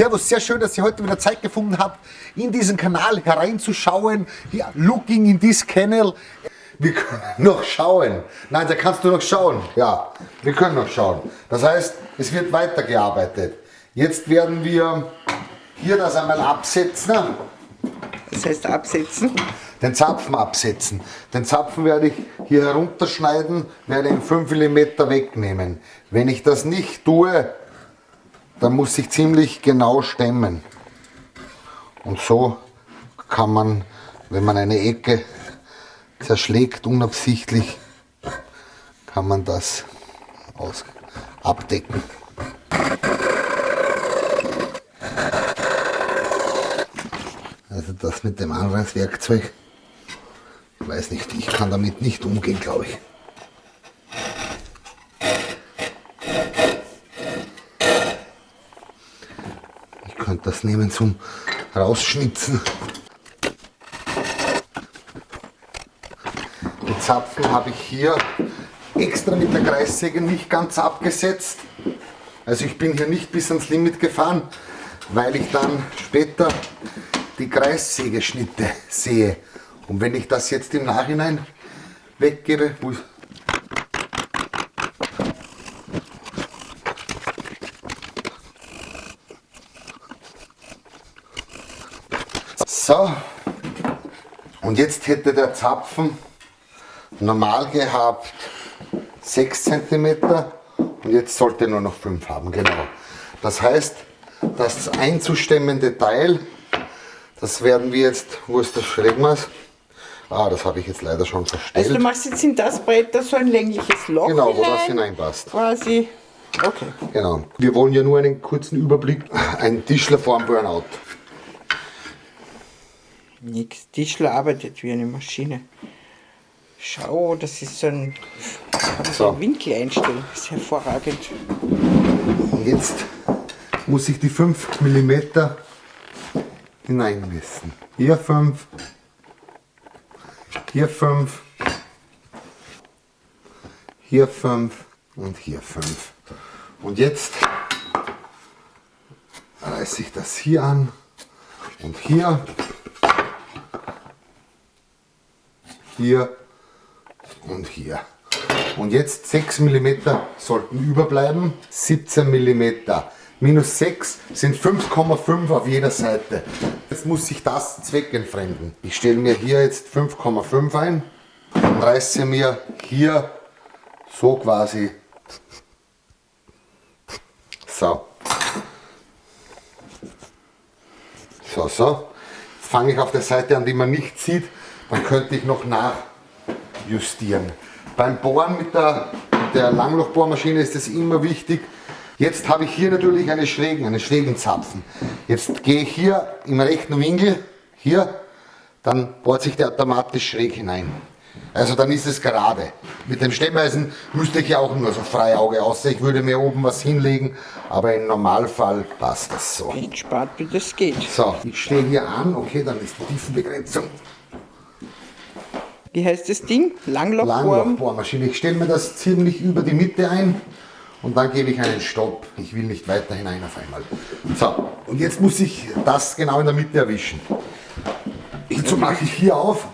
Servus, sehr schön, dass ihr heute wieder Zeit gefunden habt, in diesen Kanal hereinzuschauen. Ja, looking in this channel. Wir können noch schauen. Nein, da kannst du noch schauen. Ja, wir können noch schauen. Das heißt, es wird weitergearbeitet. Jetzt werden wir hier das einmal absetzen. Das heißt absetzen? Den Zapfen absetzen. Den Zapfen werde ich hier herunterschneiden, werde ihn 5 mm wegnehmen. Wenn ich das nicht tue, dann muss ich ziemlich genau stemmen. Und so kann man, wenn man eine Ecke zerschlägt unabsichtlich, kann man das aus abdecken. Also das mit dem Anwendungswerkzeug, ich weiß nicht, ich kann damit nicht umgehen, glaube ich. Ich könnte das nehmen zum Rausschnitzen. Die Zapfen habe ich hier extra mit der Kreissäge nicht ganz abgesetzt. Also ich bin hier nicht bis ans Limit gefahren, weil ich dann später die Kreissägeschnitte sehe. Und wenn ich das jetzt im Nachhinein weggebe, So, und jetzt hätte der Zapfen normal gehabt 6 cm und jetzt sollte nur noch 5 haben, genau. Das heißt, das einzustemmende Teil, das werden wir jetzt, wo ist das Schrägmaß? Ah, das habe ich jetzt leider schon verstellt. Also du machst jetzt in das Brett da so ein längliches Loch Genau, wo das hineinpasst. Quasi. Okay. Genau. Wir wollen ja nur einen kurzen Überblick. Ein Tischler vor dem Burnout. Nix. Tischler arbeitet wie eine Maschine. Schau, das ist so ein, so. Winkel einstellen. Das ist hervorragend. Und jetzt muss ich die 5 mm hineinmessen. Hier 5, hier 5, hier 5 und hier 5. Und jetzt reiße ich das hier an und hier, hier und hier. Und jetzt 6 mm sollten überbleiben, 17 mm. Minus 6 sind 5,5 auf jeder Seite. Jetzt muss ich das zweckentfremden. Ich stelle mir hier jetzt 5,5 ein und reiße mir hier so quasi so. So, so. Jetzt fange ich auf der Seite an, die man nicht sieht. Dann könnte ich noch nachjustieren. Beim Bohren mit der, mit der Langlochbohrmaschine ist es immer wichtig, Jetzt habe ich hier natürlich einen schrägen, einen schrägen Zapfen. Jetzt gehe ich hier im rechten Winkel, hier, dann bohrt sich der automatisch schräg hinein. Also dann ist es gerade. Mit dem Stemmeisen müsste ich ja auch nur so frei Auge aussehen. Ich würde mir oben was hinlegen, aber im Normalfall passt das so. Entspannt, wie das geht. So, ich stehe hier an, okay, dann ist die Tiefenbegrenzung. Wie heißt das Ding? Langlochbohr? Langlochbohrmaschine. Ich stelle mir das ziemlich über die Mitte ein und dann gebe ich einen Stopp. Ich will nicht weiter hinein auf einmal. So, und jetzt muss ich das genau in der Mitte erwischen. Hierzu mache ich hier auf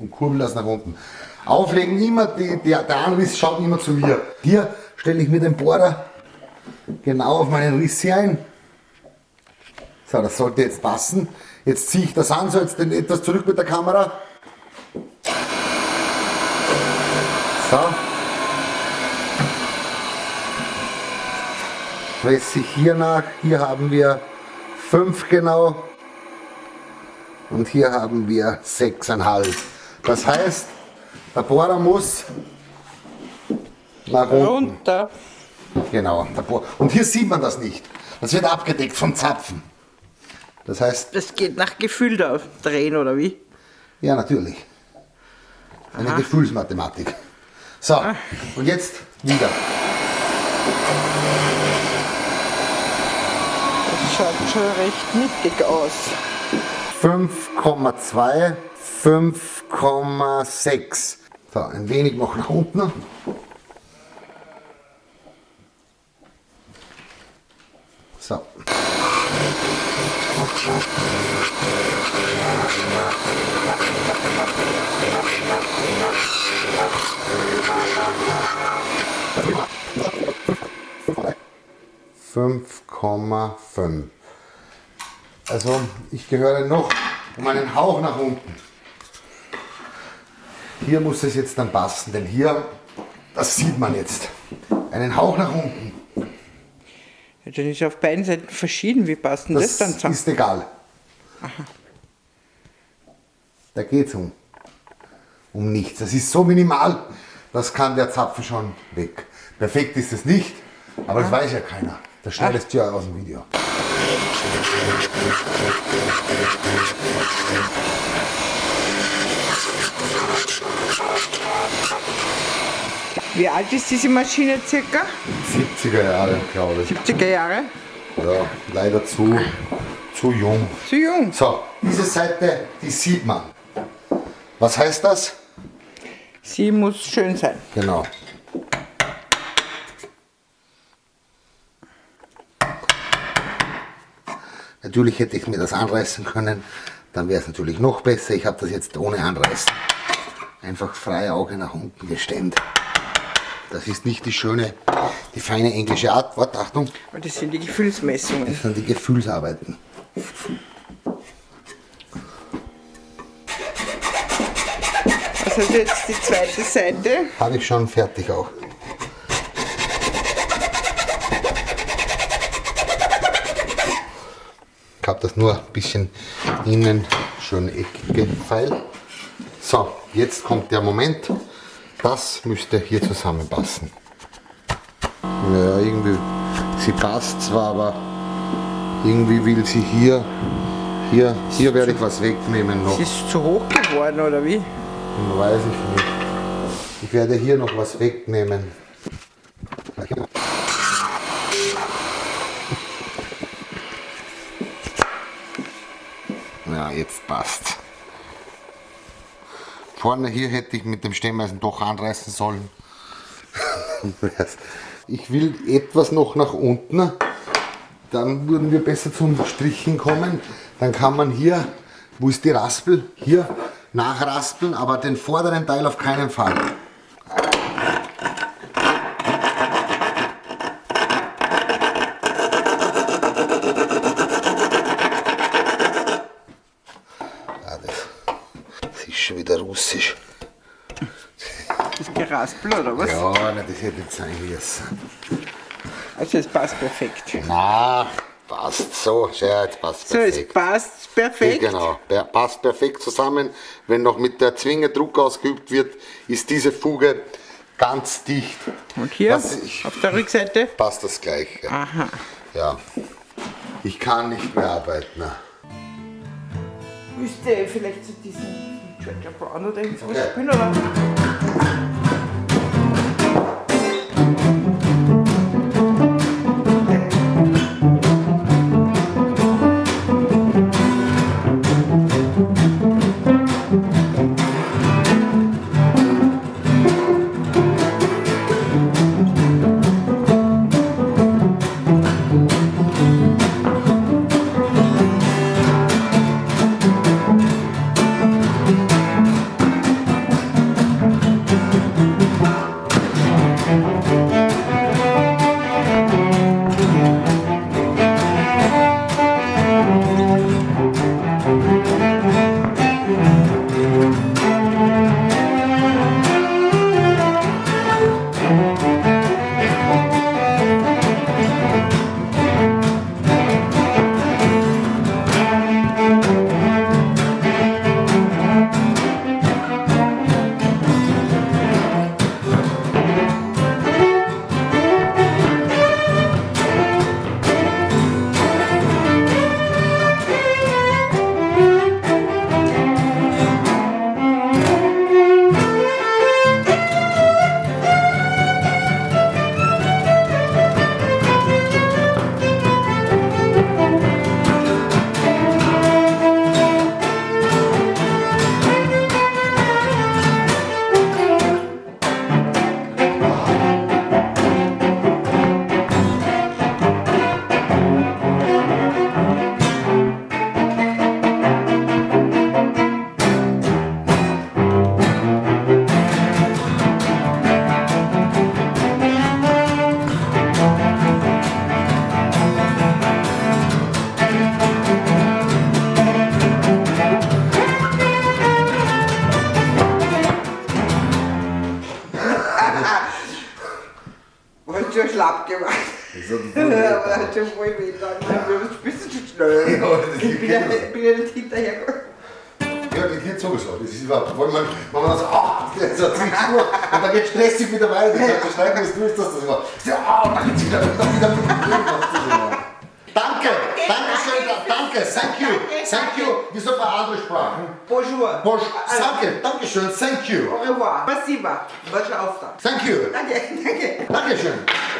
und kurbel das nach unten. Auflegen immer, die, die, der Anriss schaut immer zu mir. Hier stelle ich mir den Bohrer genau auf meinen Riss hier ein. So, das sollte jetzt passen. Jetzt ziehe ich das an, so jetzt etwas zurück mit der Kamera. So. presse ich hier nach. Hier haben wir 5 genau und hier haben wir 6,5. Das heißt, der Bohrer muss nach unten. Runter. Genau. Und hier sieht man das nicht. Das wird abgedeckt vom Zapfen. Das heißt... Das geht nach Gefühl da drehen, oder wie? Ja, natürlich. Eine Aha. Gefühlsmathematik. So, ah. und jetzt wieder schaut schon recht mittig aus. 5,2, 5,6. So, ein wenig noch nach unten. So. Fünf Komma fünf. Also ich gehöre noch um einen Hauch nach unten. Hier muss es jetzt dann passen, denn hier, das sieht man jetzt, einen Hauch nach unten. Dann ist auf beiden Seiten verschieden. Wie passt denn das, Das dann zusammen? ist egal. Da geht es um, um nichts. Das ist so minimal, das kann der Zapfen schon weg. Perfekt ist es nicht, aber das weiß ja keiner. Das schneidest du ja aus dem Video. Wie alt ist diese Maschine circa? 70er Jahre, glaube ich. 70er Jahre? Ja, leider zu, zu jung. Zu jung. So, diese Seite, die sieht man. Was heißt das? Sie muss schön sein. Genau. Natürlich hätte ich mir das anreißen können, dann wäre es natürlich noch besser. Ich habe das jetzt ohne Anreißen. Einfach freie Auge nach unten gestemmt. Das ist nicht die schöne, die feine englische Art. Warte, Achtung, Und das sind die Gefühlsmessungen. das sind die Gefühlsarbeiten. Also jetzt die zweite Seite. Habe ich schon fertig auch. Ich habe das nur ein bisschen innen schön eckige Pfeil. So, jetzt kommt der Moment. Das müsste hier zusammenpassen. Ja, irgendwie, sie passt zwar, aber irgendwie will sie hier, hier, hier werde ich was wegnehmen noch. Sie ist zu hoch geworden, oder wie? Weiß ich nicht. Ich werde hier noch was wegnehmen. Ja, jetzt passt. Vorne hier hätte ich mit dem Stemmeisen doch anreißen sollen. Ich will etwas noch nach unten. Dann würden wir besser zum Strichen kommen. Dann kann man hier, wo ist die Raspel? Hier nachraspeln, aber den vorderen Teil auf keinen Fall. Ah, das, das ist schon wieder russisch. Das Geraspel, oder was? Ja, na, das hätte nicht sein müssen. Also es passt perfekt. Na, passt so. Ja, jetzt passt So, es perfekt. passt perfekt. Genau, per- passt perfekt zusammen. Wenn noch mit der Zwinge Druck ausgeübt wird, ist diese Fuge ganz dicht. Und hier Was ich- auf der Rückseite? Passt das gleich. Ja. Aha. ja. Ich kann nicht mehr arbeiten. Müsste vielleicht zu diesem Georgia Brown oder irgendwas Okay. spielen, oder? Und schon schlapp gemacht. Ich habe schon voll weh getan. Du bist zu schnell. Ich bin ja, nicht hinterhergekommen. Ja, die geht sowieso. Das ist überhaupt. Vor allem, wenn man so, ah, oh, so zieht nur. Und dann geht stressig wieder weiter. Dann beschreiben wir es durch, dass das war. Ja, oh, dann geht's wieder, dann wieder mit dem Problem, was das war. Danke, danke schön, danke, thank you, thank you. Wie sagt man andere Sprachen? Bonjour. Bosch, Also, danke, danke schön, thank you, Au revoir. Спасибо. Большой Auftrag. thank you, Danke, danke. danke